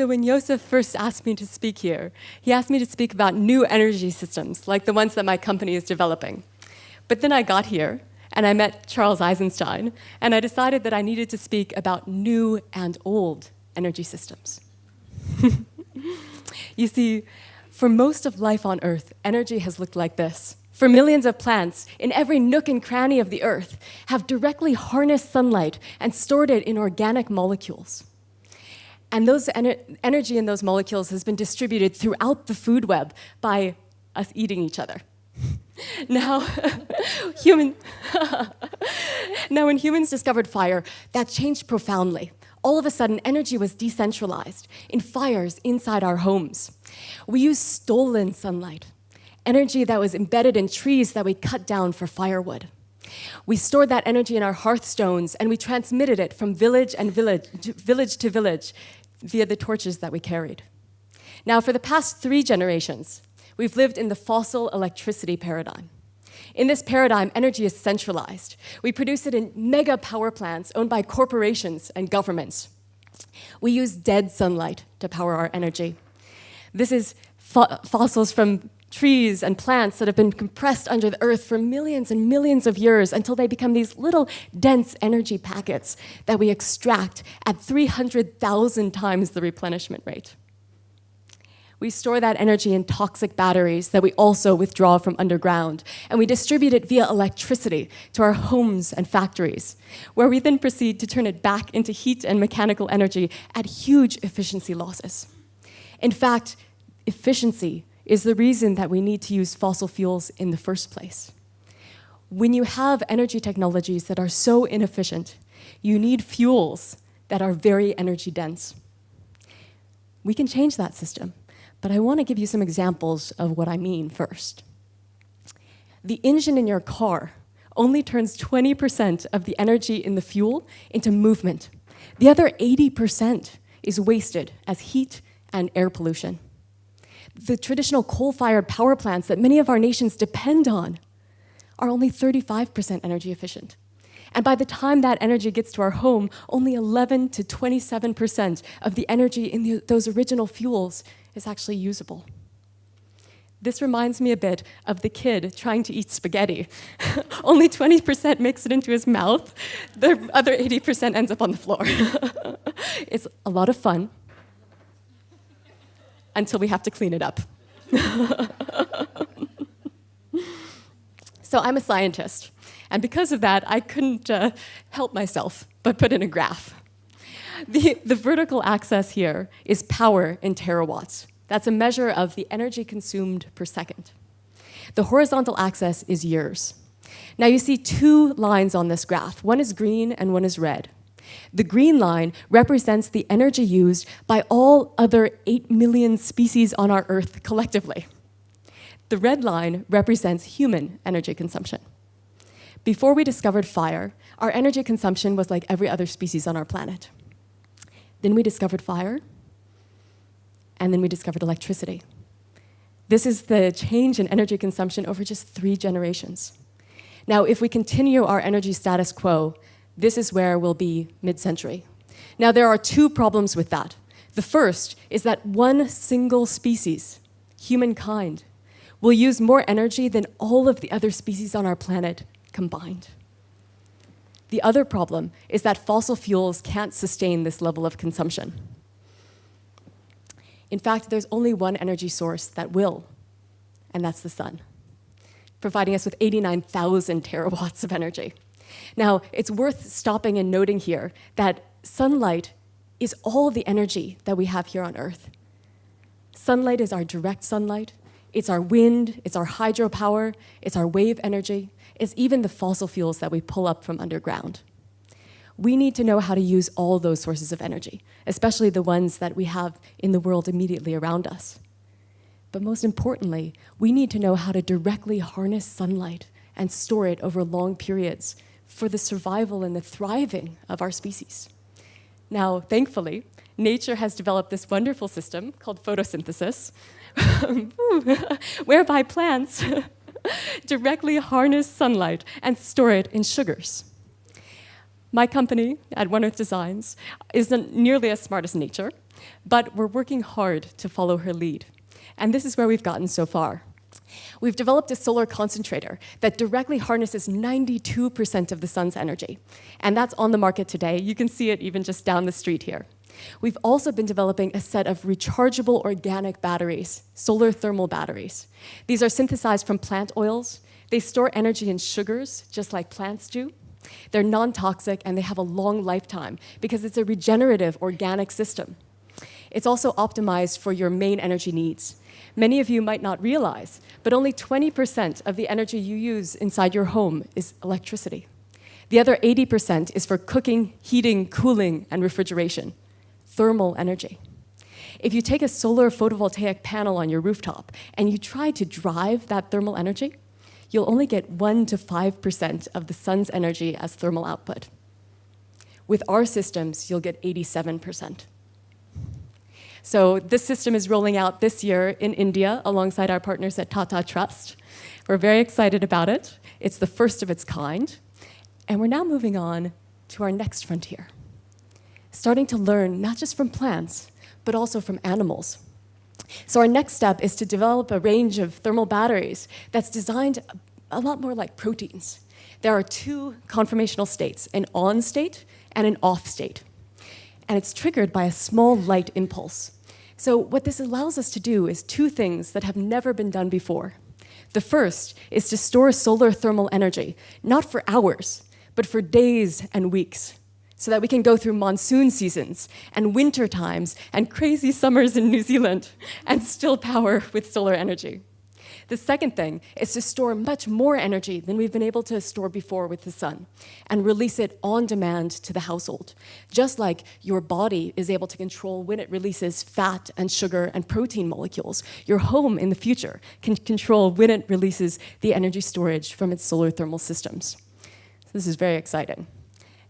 So when Joseph first asked me to speak here, he asked me to speak about new energy systems, like the ones that my company is developing. But then I got here, and I met Charles Eisenstein, and I decided that I needed to speak about new and old energy systems. you see, for most of life on Earth, energy has looked like this. For millions of plants, in every nook and cranny of the Earth, have directly harnessed sunlight and stored it in organic molecules. And those ener energy in those molecules has been distributed throughout the food web by us eating each other. now, human now, when humans discovered fire, that changed profoundly. All of a sudden, energy was decentralized in fires inside our homes. We used stolen sunlight, energy that was embedded in trees that we cut down for firewood. We stored that energy in our hearthstones and we transmitted it from village and village village, to village via the torches that we carried. Now, for the past three generations, we've lived in the fossil electricity paradigm. In this paradigm, energy is centralized. We produce it in mega power plants owned by corporations and governments. We use dead sunlight to power our energy. This is fo fossils from trees and plants that have been compressed under the earth for millions and millions of years until they become these little dense energy packets that we extract at 300,000 times the replenishment rate. We store that energy in toxic batteries that we also withdraw from underground, and we distribute it via electricity to our homes and factories, where we then proceed to turn it back into heat and mechanical energy at huge efficiency losses. In fact, efficiency is the reason that we need to use fossil fuels in the first place. When you have energy technologies that are so inefficient, you need fuels that are very energy dense. We can change that system, but I want to give you some examples of what I mean first. The engine in your car only turns 20% of the energy in the fuel into movement. The other 80% is wasted as heat and air pollution the traditional coal-fired power plants that many of our nations depend on are only 35% energy efficient. And by the time that energy gets to our home, only 11 to 27% of the energy in the, those original fuels is actually usable. This reminds me a bit of the kid trying to eat spaghetti. only 20% makes it into his mouth, the other 80% ends up on the floor. it's a lot of fun, until we have to clean it up. so I'm a scientist, and because of that, I couldn't uh, help myself but put in a graph. The, the vertical axis here is power in terawatts. That's a measure of the energy consumed per second. The horizontal axis is years. Now you see two lines on this graph. One is green and one is red. The green line represents the energy used by all other 8 million species on our Earth collectively. The red line represents human energy consumption. Before we discovered fire, our energy consumption was like every other species on our planet. Then we discovered fire, and then we discovered electricity. This is the change in energy consumption over just three generations. Now, if we continue our energy status quo, this is where we'll be mid-century. Now, there are two problems with that. The first is that one single species, humankind, will use more energy than all of the other species on our planet combined. The other problem is that fossil fuels can't sustain this level of consumption. In fact, there's only one energy source that will, and that's the sun, providing us with 89,000 terawatts of energy. Now, it's worth stopping and noting here that sunlight is all the energy that we have here on Earth. Sunlight is our direct sunlight, it's our wind, it's our hydropower, it's our wave energy, it's even the fossil fuels that we pull up from underground. We need to know how to use all those sources of energy, especially the ones that we have in the world immediately around us. But most importantly, we need to know how to directly harness sunlight and store it over long periods for the survival and the thriving of our species. Now, thankfully, nature has developed this wonderful system called photosynthesis, whereby plants directly harness sunlight and store it in sugars. My company at One Earth Designs isn't nearly as smart as nature, but we're working hard to follow her lead. And this is where we've gotten so far. We've developed a solar concentrator that directly harnesses 92% of the sun's energy. And that's on the market today. You can see it even just down the street here. We've also been developing a set of rechargeable organic batteries, solar thermal batteries. These are synthesized from plant oils. They store energy in sugars, just like plants do. They're non-toxic and they have a long lifetime because it's a regenerative organic system. It's also optimized for your main energy needs. Many of you might not realize, but only 20% of the energy you use inside your home is electricity. The other 80% is for cooking, heating, cooling, and refrigeration, thermal energy. If you take a solar photovoltaic panel on your rooftop and you try to drive that thermal energy, you'll only get 1 to 5% of the sun's energy as thermal output. With our systems, you'll get 87%. So this system is rolling out this year in India alongside our partners at Tata Trust. We're very excited about it. It's the first of its kind. And we're now moving on to our next frontier, starting to learn not just from plants, but also from animals. So our next step is to develop a range of thermal batteries that's designed a lot more like proteins. There are two conformational states, an on state and an off state and it's triggered by a small light impulse. So what this allows us to do is two things that have never been done before. The first is to store solar thermal energy, not for hours, but for days and weeks, so that we can go through monsoon seasons and winter times and crazy summers in New Zealand and still power with solar energy. The second thing is to store much more energy than we've been able to store before with the sun and release it on demand to the household. Just like your body is able to control when it releases fat and sugar and protein molecules, your home in the future can control when it releases the energy storage from its solar thermal systems. So this is very exciting.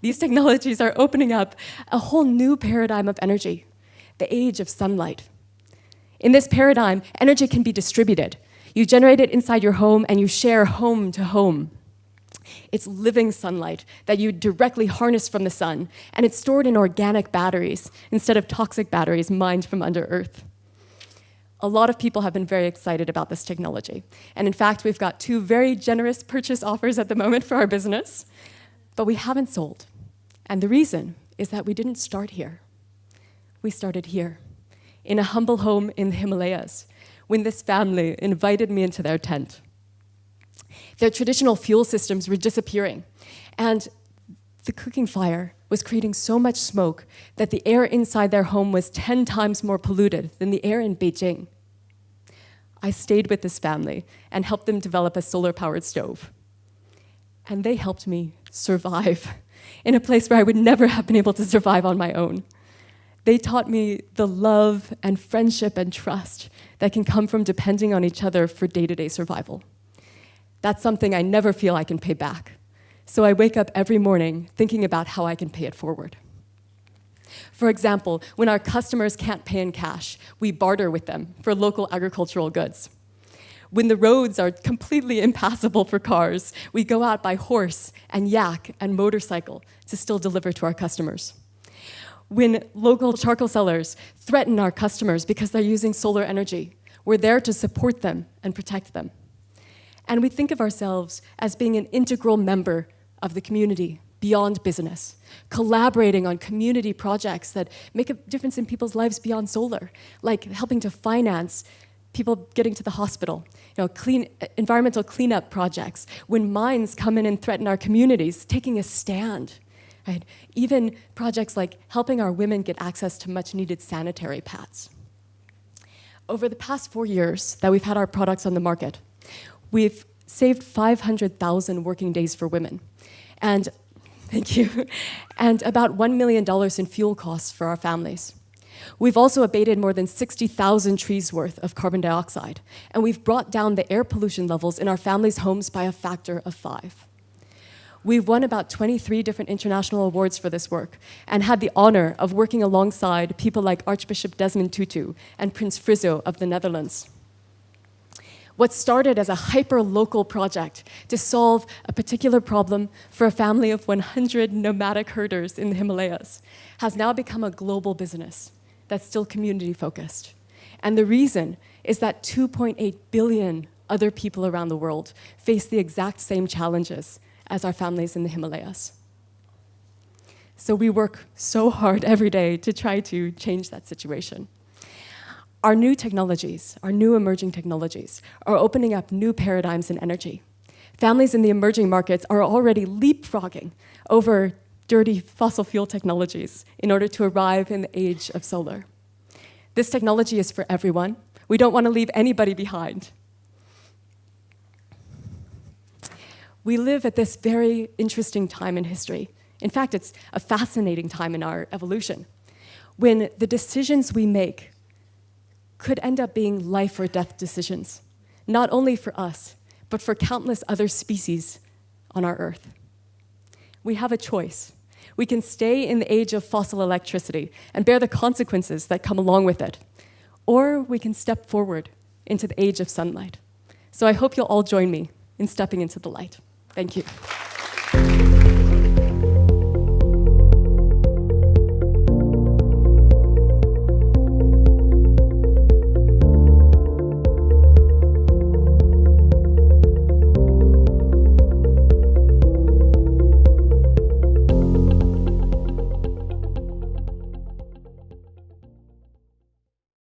These technologies are opening up a whole new paradigm of energy, the age of sunlight. In this paradigm, energy can be distributed, you generate it inside your home and you share home to home. It's living sunlight that you directly harness from the sun, and it's stored in organic batteries instead of toxic batteries mined from under earth. A lot of people have been very excited about this technology. And in fact, we've got two very generous purchase offers at the moment for our business, but we haven't sold. And the reason is that we didn't start here. We started here, in a humble home in the Himalayas, when this family invited me into their tent. Their traditional fuel systems were disappearing, and the cooking fire was creating so much smoke that the air inside their home was 10 times more polluted than the air in Beijing. I stayed with this family and helped them develop a solar-powered stove. And they helped me survive in a place where I would never have been able to survive on my own. They taught me the love and friendship and trust that can come from depending on each other for day-to-day -day survival. That's something I never feel I can pay back. So I wake up every morning thinking about how I can pay it forward. For example, when our customers can't pay in cash, we barter with them for local agricultural goods. When the roads are completely impassable for cars, we go out by horse and yak and motorcycle to still deliver to our customers when local charcoal sellers threaten our customers because they're using solar energy. We're there to support them and protect them. And we think of ourselves as being an integral member of the community beyond business, collaborating on community projects that make a difference in people's lives beyond solar, like helping to finance people getting to the hospital, you know, clean, environmental cleanup projects, when mines come in and threaten our communities, taking a stand Right? Even projects like helping our women get access to much needed sanitary pads. Over the past four years that we've had our products on the market, we've saved 500,000 working days for women. And thank you. And about $1 million in fuel costs for our families. We've also abated more than 60,000 trees worth of carbon dioxide, and we've brought down the air pollution levels in our families' homes by a factor of five. We've won about 23 different international awards for this work and had the honor of working alongside people like Archbishop Desmond Tutu and Prince Friso of the Netherlands. What started as a hyper-local project to solve a particular problem for a family of 100 nomadic herders in the Himalayas has now become a global business that's still community-focused. And the reason is that 2.8 billion other people around the world face the exact same challenges as our families in the Himalayas. So we work so hard every day to try to change that situation. Our new technologies, our new emerging technologies, are opening up new paradigms in energy. Families in the emerging markets are already leapfrogging over dirty fossil fuel technologies in order to arrive in the age of solar. This technology is for everyone. We don't want to leave anybody behind. We live at this very interesting time in history. In fact, it's a fascinating time in our evolution when the decisions we make could end up being life or death decisions, not only for us, but for countless other species on our Earth. We have a choice. We can stay in the age of fossil electricity and bear the consequences that come along with it, or we can step forward into the age of sunlight. So I hope you'll all join me in stepping into the light. Thank you.